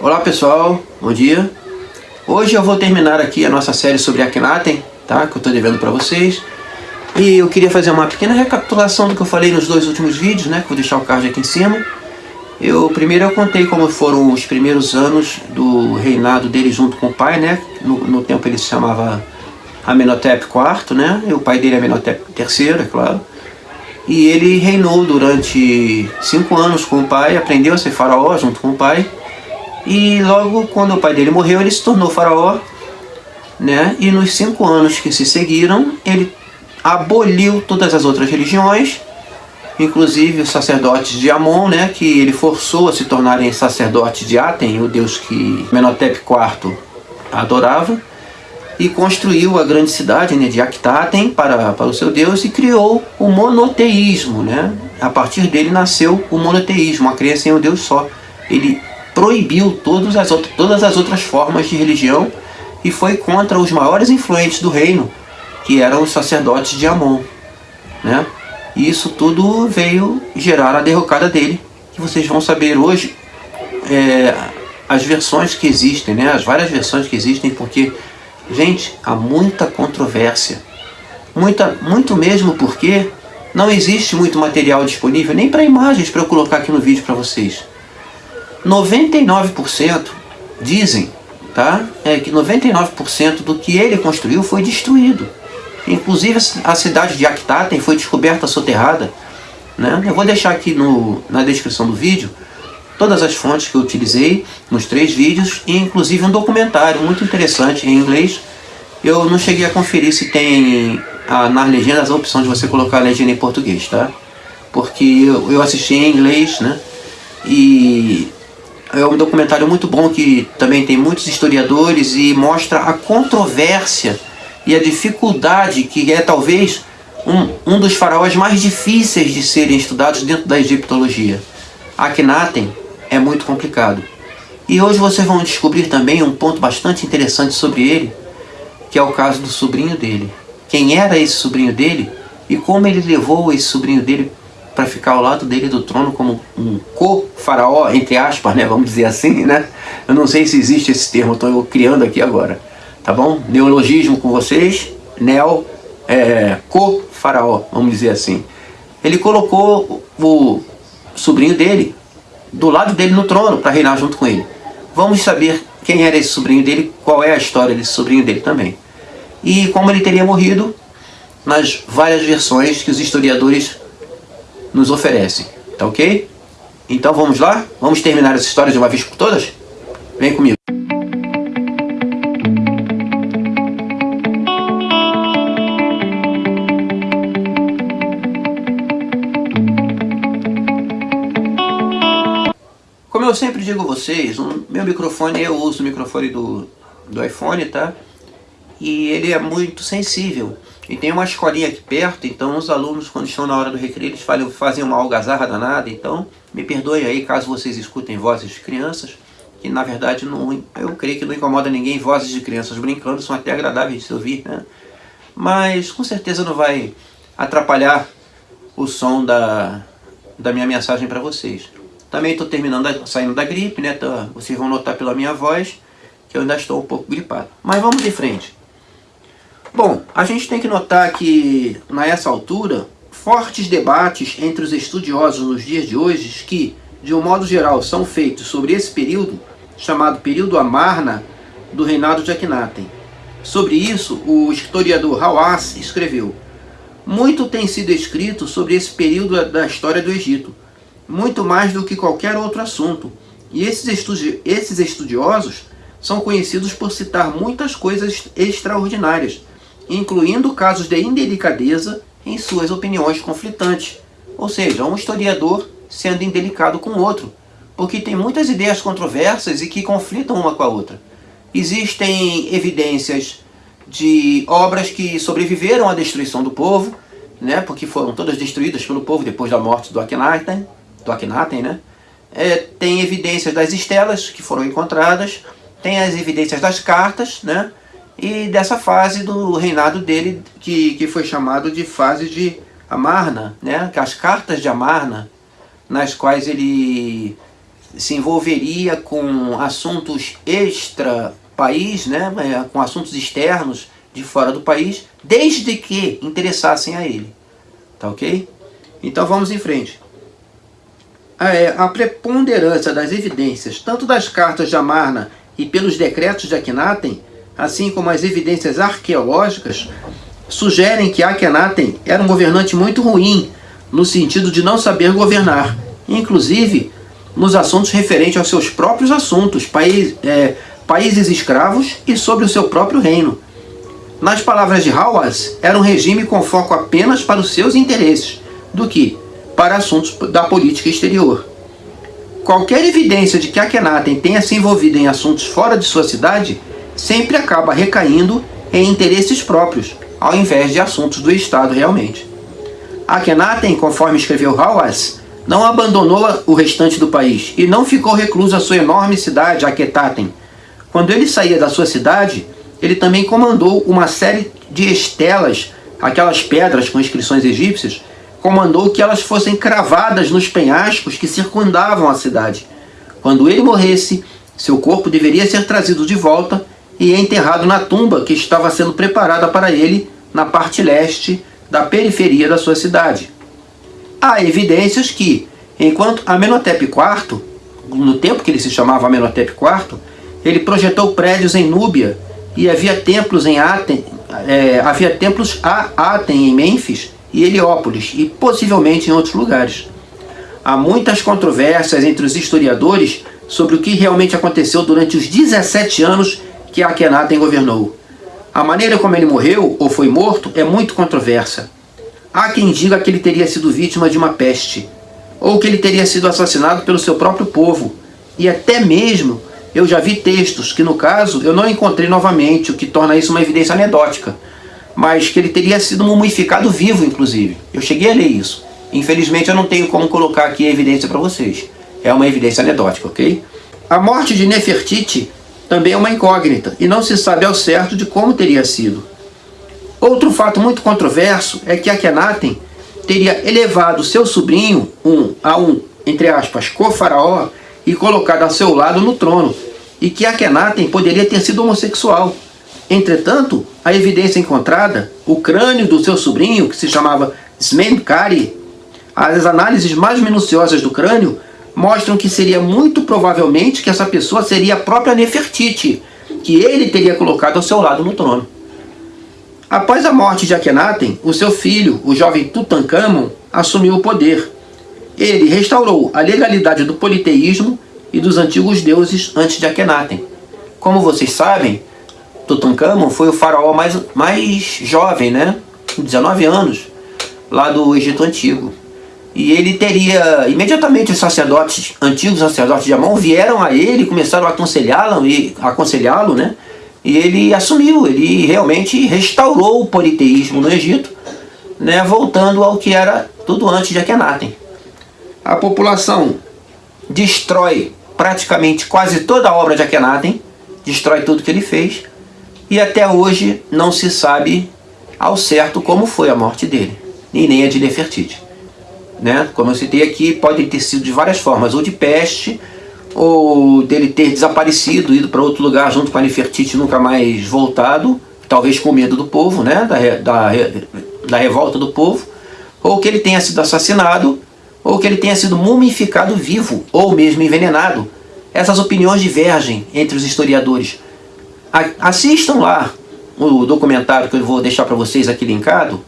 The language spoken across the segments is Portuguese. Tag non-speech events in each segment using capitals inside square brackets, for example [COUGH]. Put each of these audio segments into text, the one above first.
Olá pessoal, bom dia. Hoje eu vou terminar aqui a nossa série sobre Akhenaten, tá? Que eu estou devendo para vocês. E eu queria fazer uma pequena recapitulação do que eu falei nos dois últimos vídeos, né? Que vou deixar o card aqui em cima. Eu primeiro eu contei como foram os primeiros anos do reinado dele junto com o pai, né? No, no tempo ele se chamava Amenhotep IV, né? E o pai dele é Amenhotep III, é claro. E ele reinou durante cinco anos com o pai, aprendeu a ser faraó junto com o pai e logo quando o pai dele morreu, ele se tornou faraó, né? E nos cinco anos que se seguiram, ele aboliu todas as outras religiões, inclusive os sacerdotes de Amon, né? Que ele forçou a se tornarem sacerdotes de Aten, o deus que Menotep IV adorava, e construiu a grande cidade né, de Aktaten para, para o seu deus e criou o monoteísmo, né? A partir dele nasceu o monoteísmo, a crença em um deus só. Ele proibiu todas as, outras, todas as outras formas de religião e foi contra os maiores influentes do reino, que eram os sacerdotes de Amon. Né? E isso tudo veio gerar a derrocada dele, que vocês vão saber hoje é, as versões que existem, né? as várias versões que existem, porque, gente, há muita controvérsia. Muita, muito mesmo porque não existe muito material disponível, nem para imagens para eu colocar aqui no vídeo para vocês. 99% dizem tá, é que 99% do que ele construiu foi destruído. Inclusive a cidade de Aktaten foi descoberta soterrada. Né? Eu vou deixar aqui no, na descrição do vídeo todas as fontes que eu utilizei nos três vídeos e inclusive um documentário muito interessante em inglês. Eu não cheguei a conferir se tem a, nas legendas a opção de você colocar a legenda em português, tá? Porque eu, eu assisti em inglês, né? E é um documentário muito bom que também tem muitos historiadores e mostra a controvérsia e a dificuldade que é talvez um, um dos faraós mais difíceis de serem estudados dentro da egiptologia. Akhenaten é muito complicado. E hoje vocês vão descobrir também um ponto bastante interessante sobre ele, que é o caso do sobrinho dele. Quem era esse sobrinho dele e como ele levou esse sobrinho dele para ficar ao lado dele do trono como um co-faraó, entre aspas, né, vamos dizer assim, né? Eu não sei se existe esse termo, estou criando aqui agora, tá bom? Neologismo com vocês, neo, é, co-faraó, vamos dizer assim. Ele colocou o sobrinho dele do lado dele no trono para reinar junto com ele. Vamos saber quem era esse sobrinho dele, qual é a história desse sobrinho dele também. E como ele teria morrido nas várias versões que os historiadores nos oferece. Tá ok? Então vamos lá? Vamos terminar essa história de uma vez por todas? Vem comigo. Como eu sempre digo a vocês, o meu microfone, eu uso o microfone do, do iPhone, tá? E ele é muito sensível. E tem uma escolinha aqui perto, então os alunos, quando estão na hora do recreio, eles fazem uma algazarra danada. Então, me perdoem aí caso vocês escutem vozes de crianças, que na verdade não, eu creio que não incomoda ninguém vozes de crianças brincando, são até agradáveis de se ouvir, né? Mas com certeza não vai atrapalhar o som da, da minha mensagem para vocês. Também estou terminando, saindo da gripe, né? Tô, vocês vão notar pela minha voz que eu ainda estou um pouco gripado. Mas vamos de frente. Bom, a gente tem que notar que, nessa altura, fortes debates entre os estudiosos nos dias de hoje que, de um modo geral, são feitos sobre esse período, chamado período Amarna, do reinado de Akhenaten. Sobre isso, o historiador Hawass escreveu Muito tem sido escrito sobre esse período da história do Egito, muito mais do que qualquer outro assunto, e esses, estudi esses estudiosos são conhecidos por citar muitas coisas extraordinárias, incluindo casos de indelicadeza em suas opiniões conflitantes. Ou seja, um historiador sendo indelicado com outro, porque tem muitas ideias controversas e que conflitam uma com a outra. Existem evidências de obras que sobreviveram à destruição do povo, né, porque foram todas destruídas pelo povo depois da morte do Akhenaten, do Akhenaten né? É, tem evidências das estelas que foram encontradas, tem as evidências das cartas, né? E dessa fase do reinado dele, que, que foi chamado de fase de Amarna, né? as cartas de Amarna, nas quais ele se envolveria com assuntos extra país, né, é, com assuntos externos de fora do país, desde que interessassem a ele. Tá ok? Então vamos em frente. A, é, preponderância das evidências, tanto das cartas de Amarna e pelos decretos de Akhenaten, assim como as evidências arqueológicas, sugerem que Akhenaten era um governante muito ruim, no sentido de não saber governar, inclusive nos assuntos referentes aos seus próprios assuntos, país, é, países escravos e sobre o seu próprio reino. Nas palavras de Hawass, era um regime com foco apenas para os seus interesses, do que para assuntos da política exterior. Qualquer evidência de que Akhenaten tenha se envolvido em assuntos fora de sua cidade sempre acaba recaindo em interesses próprios, ao invés de assuntos do Estado realmente. Akhenaten, conforme escreveu Hawass, não abandonou o restante do país e não ficou recluso à sua enorme cidade, Akhetaten. Quando ele saía da sua cidade, ele também comandou uma série de estelas, aquelas pedras com inscrições egípcias, comandou que elas fossem cravadas nos penhascos que circundavam a cidade. Quando ele morresse, seu corpo deveria ser trazido de volta e enterrado na tumba que estava sendo preparada para ele na parte leste da periferia da sua cidade. Há evidências que, enquanto Amenhotep IV, no tempo que ele se chamava Amenhotep IV, ele projetou prédios em Núbia e havia templos em Aten, é, havia templos a Aten em Mênfis e Heliópolis e possivelmente em outros lugares. Há muitas controvérsias entre os historiadores sobre o que realmente aconteceu durante os 17 anos que Akhenaten governou. A maneira como ele morreu ou foi morto é muito controversa. Há quem diga que ele teria sido vítima de uma peste, ou que ele teria sido assassinado pelo seu próprio povo, e até mesmo eu já vi textos que, no caso, eu não encontrei novamente, o que torna isso uma evidência anedótica, mas que ele teria sido mumificado vivo, inclusive. Eu cheguei a ler isso. Infelizmente eu não tenho como colocar aqui a evidência para vocês. É uma evidência anedótica, ok? A morte de Nefertiti também é uma incógnita, e não se sabe ao certo de como teria sido. Outro fato muito controverso é que Akhenaten teria elevado seu sobrinho um, a um, entre aspas, co-faraó e colocado a seu lado no trono, e que Akhenaten poderia ter sido homossexual. Entretanto, a evidência encontrada, o crânio do seu sobrinho, que se chamava Smenkari, as análises mais minuciosas do crânio mostram que seria muito provavelmente que essa pessoa seria a própria Nefertiti, que ele teria colocado ao seu lado no trono. Após a morte de Akhenaten, o seu filho, o jovem Tutankhamon, assumiu o poder. Ele restaurou a legalidade do politeísmo e dos antigos deuses antes de Akhenaten. Como vocês sabem, Tutankhamon foi o faraó mais, mais jovem, né? 19 anos, lá do Egito Antigo. E ele teria, imediatamente os sacerdotes, antigos sacerdotes de Amon, vieram a ele e começaram a aconselhá-lo, aconselhá-lo, né? E ele assumiu, ele realmente restaurou o politeísmo no Egito, né, voltando ao que era tudo antes de Akhenaten. A população destrói praticamente quase toda a obra de Akhenaten, destrói tudo que ele fez, e até hoje não se sabe ao certo como foi a morte dele, e nem a de Nefertiti. Né? Como eu citei aqui, pode ter sido de várias formas, ou de peste, ou dele ter desaparecido, ido para outro lugar junto com a Nefertiti nunca mais voltado, talvez com medo do povo, né? da, da, da revolta do povo, ou que ele tenha sido assassinado, ou que ele tenha sido mumificado vivo, ou mesmo envenenado. Essas opiniões divergem entre os historiadores. Assistam lá o documentário que eu vou deixar para vocês aqui linkado,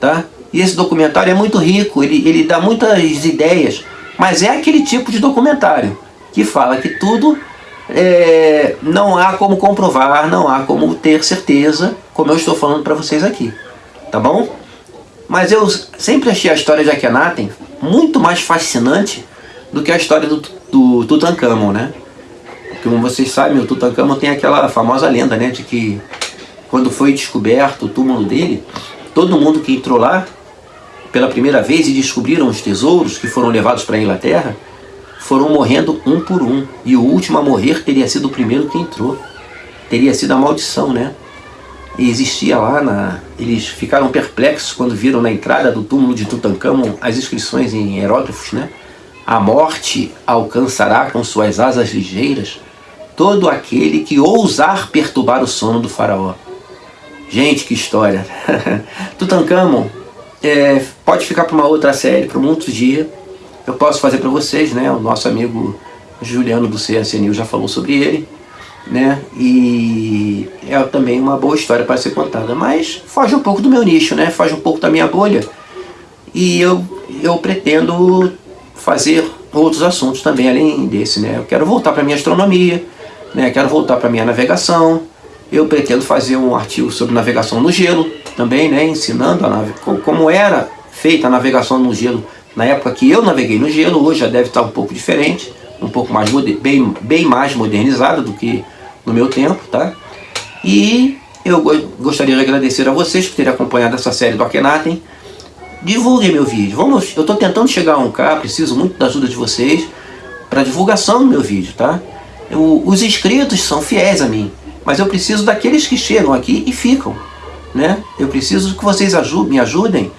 tá? E esse documentário é muito rico, ele, ele dá muitas ideias, mas é aquele tipo de documentário que fala que tudo é, não há como comprovar, não há como ter certeza, como eu estou falando para vocês aqui, tá bom? Mas eu sempre achei a história de Akhenaten muito mais fascinante do que a história do, do Tutankhamon, né? Como vocês sabem, o Tutankhamon tem aquela famosa lenda, né? De que quando foi descoberto o túmulo dele, todo mundo que entrou lá pela primeira vez e descobriram os tesouros que foram levados para a Inglaterra, foram morrendo um por um. E o último a morrer teria sido o primeiro que entrou. Teria sido a maldição, né? E existia lá, na... eles ficaram perplexos quando viram na entrada do túmulo de Tutankhamon as inscrições em hieróglifos, né? A morte alcançará com suas asas ligeiras todo aquele que ousar perturbar o sono do faraó. Gente, que história! [LAUGHS] Tutankhamon é, pode ficar para uma outra série, para um outro dia. Eu posso fazer para vocês, né? O nosso amigo Juliano do CSNU já falou sobre ele, né? E é também uma boa história para ser contada, mas foge um pouco do meu nicho, né? Foge um pouco da minha bolha. E eu, eu pretendo fazer outros assuntos também além desse, né? Eu quero voltar para minha astronomia, né? Quero voltar para minha navegação. Eu pretendo fazer um artigo sobre navegação no gelo também, né? Ensinando como era feita a navegação no gelo na época que eu naveguei no gelo. Hoje já deve estar um pouco diferente, um pouco mais bem, bem mais modernizado do que no meu tempo, tá? E eu gostaria de agradecer a vocês por terem acompanhado essa série do Akhenaten. Divulguem meu vídeo. Vamos, eu estou tentando chegar a 1K, preciso muito da ajuda de vocês para divulgação do meu vídeo, tá? Eu, os inscritos são fiéis a mim, mas eu preciso daqueles que chegam aqui e ficam, né? Eu preciso que vocês me ajudem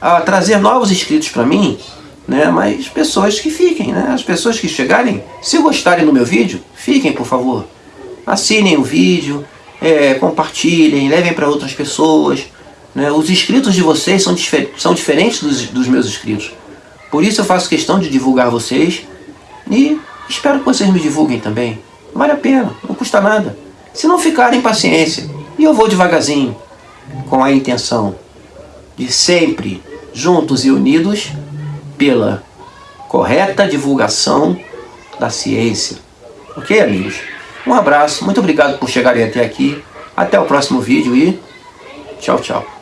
a trazer novos inscritos para mim, né? Mas pessoas que fiquem, né? As pessoas que chegarem, se gostarem do meu vídeo, fiquem, por favor. Assinem o vídeo, é, compartilhem, levem para outras pessoas, né? Os inscritos de vocês são, difer são diferentes dos, dos meus inscritos. Por isso eu faço questão de divulgar vocês e espero que vocês me divulguem também. Vale a pena, não custa nada. Se não ficarem, paciência. E eu vou devagarzinho, com a intenção de sempre, juntos e unidos, pela correta divulgação da ciência. Ok, amigos? Um abraço, muito obrigado por chegarem até aqui. Até o próximo vídeo e tchau, tchau.